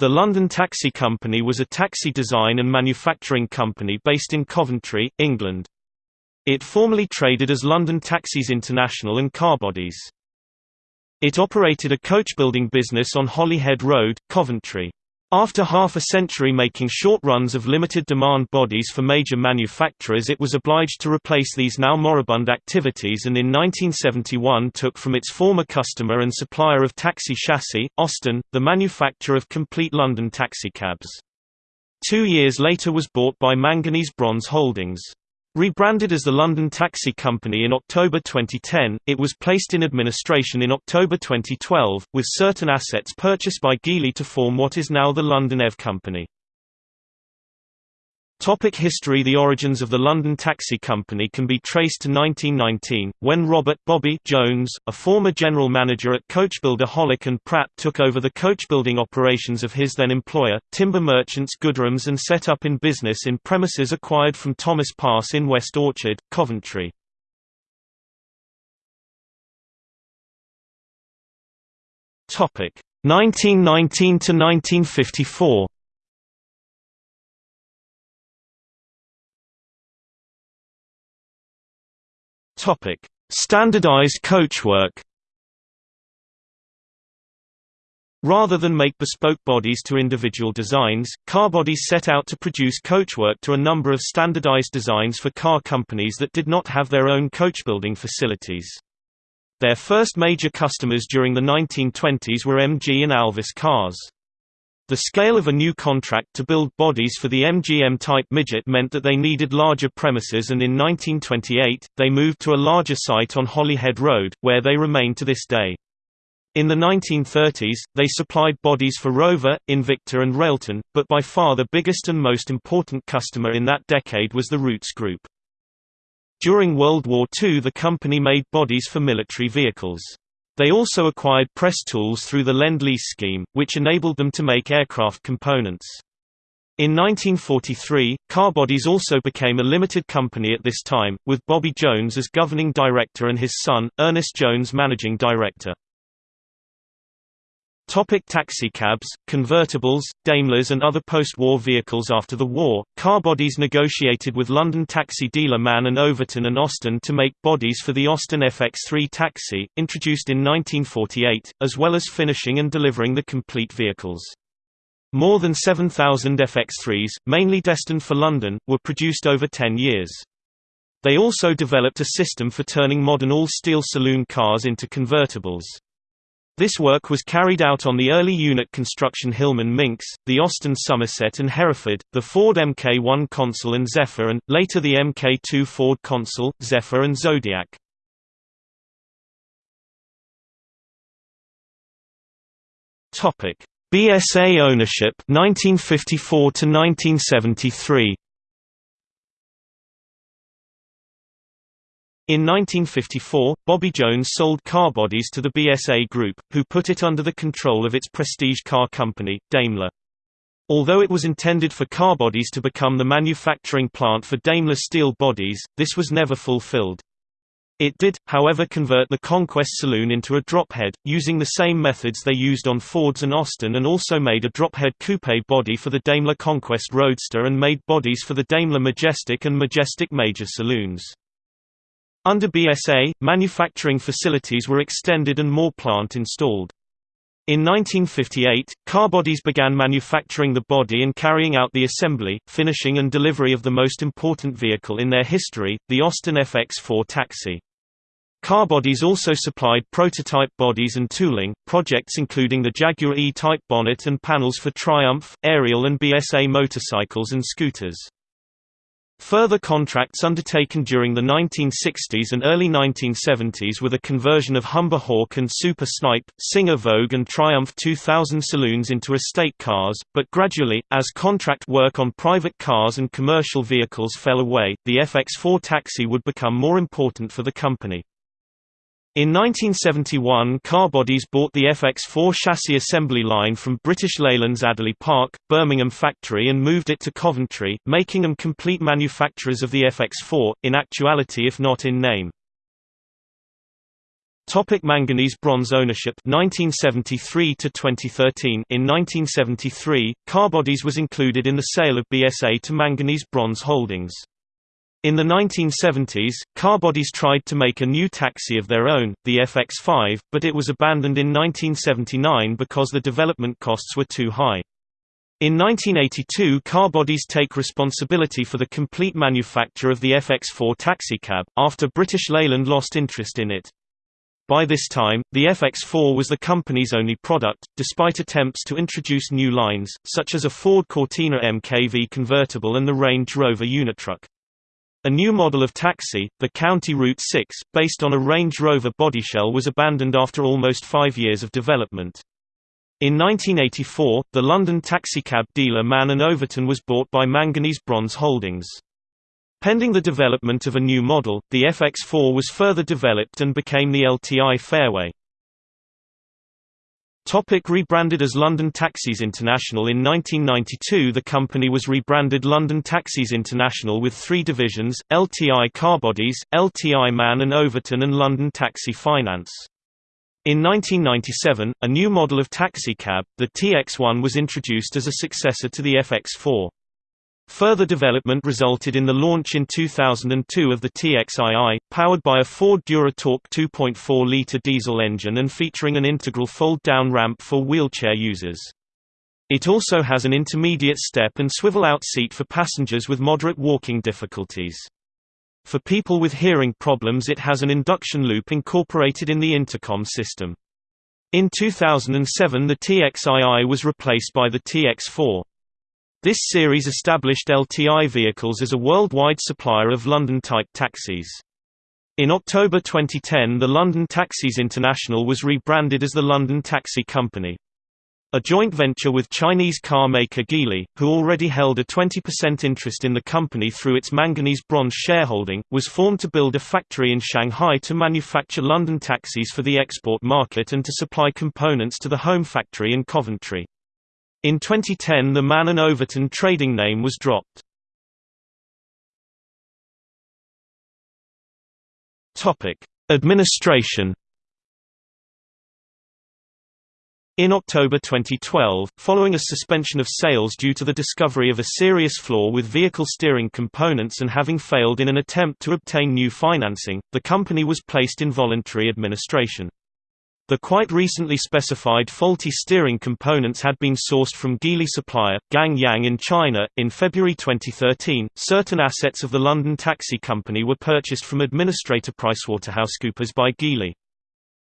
The London Taxi Company was a taxi design and manufacturing company based in Coventry, England. It formerly traded as London Taxis International and Carbodies. It operated a coach-building business on Holyhead Road, Coventry. After half a century making short runs of limited-demand bodies for major manufacturers it was obliged to replace these now moribund activities and in 1971 took from its former customer and supplier of taxi chassis, Austin, the manufacture of complete London taxicabs. Two years later was bought by Manganese Bronze Holdings. Rebranded as the London Taxi Company in October 2010, it was placed in administration in October 2012, with certain assets purchased by Geely to form what is now the London EV Company. Topic history The origins of the London Taxi Company can be traced to 1919, when Robert Bobby Jones, a former general manager at coachbuilder Hollick and Pratt took over the coachbuilding operations of his then employer, Timber Merchants Gooderhams and set up in business in premises acquired from Thomas Pass in West Orchard, Coventry. Topic 1919 to 1954 Topic: Standardized coachwork. Rather than make bespoke bodies to individual designs, car bodies set out to produce coachwork to a number of standardized designs for car companies that did not have their own coachbuilding facilities. Their first major customers during the 1920s were MG and Alvis cars. The scale of a new contract to build bodies for the MGM-type midget meant that they needed larger premises and in 1928, they moved to a larger site on Holyhead Road, where they remain to this day. In the 1930s, they supplied bodies for Rover, Invicta and Railton, but by far the biggest and most important customer in that decade was the Rootes Group. During World War II the company made bodies for military vehicles. They also acquired press tools through the Lend-Lease scheme, which enabled them to make aircraft components. In 1943, Car Bodies also became a limited company at this time, with Bobby Jones as governing director and his son, Ernest Jones managing director. Topic taxicabs, convertibles, Daimlers and other post-war vehicles After the war, car bodies negotiated with London taxi dealer Mann and Overton and Austin to make bodies for the Austin FX3 taxi, introduced in 1948, as well as finishing and delivering the complete vehicles. More than 7,000 FX3s, mainly destined for London, were produced over 10 years. They also developed a system for turning modern all-steel saloon cars into convertibles. This work was carried out on the early unit construction Hillman Minx, the Austin Somerset and Hereford, the Ford Mk1 Consul and Zephyr and, later the Mk2 Ford Consul, Zephyr and Zodiac. BSA ownership 1954 to 1973 In 1954, Bobby Jones sold car bodies to the BSA Group, who put it under the control of its prestige car company, Daimler. Although it was intended for car bodies to become the manufacturing plant for Daimler steel bodies, this was never fulfilled. It did, however convert the Conquest saloon into a drophead, using the same methods they used on Fords and Austin and also made a drophead coupe body for the Daimler Conquest Roadster and made bodies for the Daimler Majestic and Majestic Major saloons. Under BSA, manufacturing facilities were extended and more plant installed. In 1958, Carbodies began manufacturing the body and carrying out the assembly, finishing and delivery of the most important vehicle in their history, the Austin FX4 taxi. Carbodies also supplied prototype bodies and tooling, projects including the Jaguar E-Type bonnet and panels for Triumph, Ariel and BSA motorcycles and scooters. Further contracts undertaken during the 1960s and early 1970s were the conversion of Humber Hawk and Super Snipe, Singer Vogue and Triumph 2000 saloons into estate cars, but gradually, as contract work on private cars and commercial vehicles fell away, the FX4 taxi would become more important for the company. In 1971 Carbodies bought the FX4 chassis assembly line from British Leyland's Adderley Park, Birmingham factory and moved it to Coventry, making them complete manufacturers of the FX4, in actuality if not in name. Topic manganese bronze ownership 1973 to 2013 In 1973, Carbodies was included in the sale of BSA to Manganese Bronze Holdings. In the 1970s, Carbodies tried to make a new taxi of their own, the FX5, but it was abandoned in 1979 because the development costs were too high. In 1982 Carbodies take responsibility for the complete manufacture of the FX4 taxicab, after British Leyland lost interest in it. By this time, the FX4 was the company's only product, despite attempts to introduce new lines, such as a Ford Cortina MKV convertible and the Range Rover Unitruck. A new model of taxi, the County Route 6, based on a Range Rover bodyshell was abandoned after almost five years of development. In 1984, the London taxicab dealer Mann & Overton was bought by Manganese Bronze Holdings. Pending the development of a new model, the FX4 was further developed and became the LTI Fairway. Topic rebranded as London Taxis International In 1992 the company was rebranded London Taxis International with three divisions, LTI Carbodies, LTI Mann & Overton and London Taxi Finance. In 1997, a new model of taxicab, the TX1 was introduced as a successor to the FX4. Further development resulted in the launch in 2002 of the TXII, powered by a Ford Duratorq 2.4-litre diesel engine and featuring an integral fold-down ramp for wheelchair users. It also has an intermediate step and swivel-out seat for passengers with moderate walking difficulties. For people with hearing problems it has an induction loop incorporated in the intercom system. In 2007 the TXII was replaced by the TX4. This series established LTI vehicles as a worldwide supplier of London-type taxis. In October 2010 the London Taxis International was rebranded as the London Taxi Company. A joint venture with Chinese car maker Geely, who already held a 20% interest in the company through its manganese bronze shareholding, was formed to build a factory in Shanghai to manufacture London taxis for the export market and to supply components to the home factory in Coventry. In 2010 the Mann & Overton trading name was dropped. Administration In October 2012, following a suspension of sales due to the discovery of a serious flaw with vehicle steering components and having failed in an attempt to obtain new financing, the company was placed in voluntary administration. The quite recently specified faulty steering components had been sourced from Geely supplier, Gang Yang in China. In February 2013, certain assets of the London Taxi Company were purchased from administrator PricewaterhouseCoopers by Geely.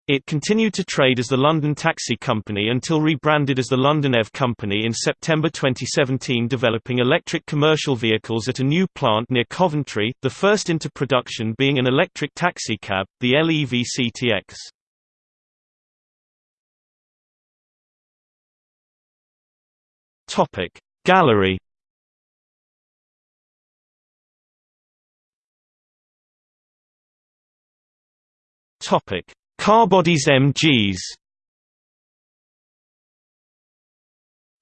It continued to trade as the London Taxi Company until rebranded as the London EV Company in September 2017 developing electric commercial vehicles at a new plant near Coventry, the first into production being an electric taxicab, the LEV CTX. Topic. Gallery Topic. Carbodies MGs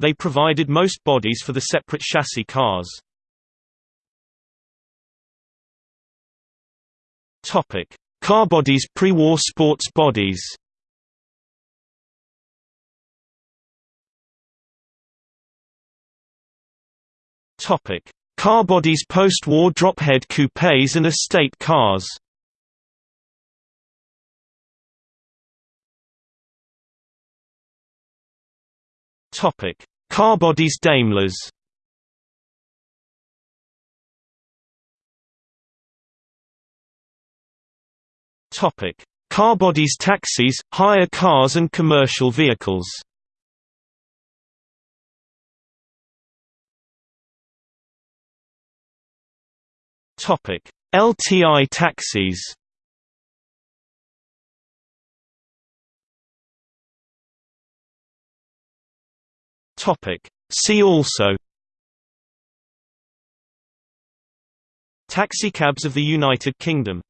They provided most bodies for the separate chassis cars. Topic. Carbodies pre-war sports bodies Topic: Carbodies post-war drophead coupés and estate cars. Topic: Carbodies Daimlers. Topic: Carbodies taxis, hire cars and commercial vehicles. LTI taxis. See also. Taxicabs of the United Kingdom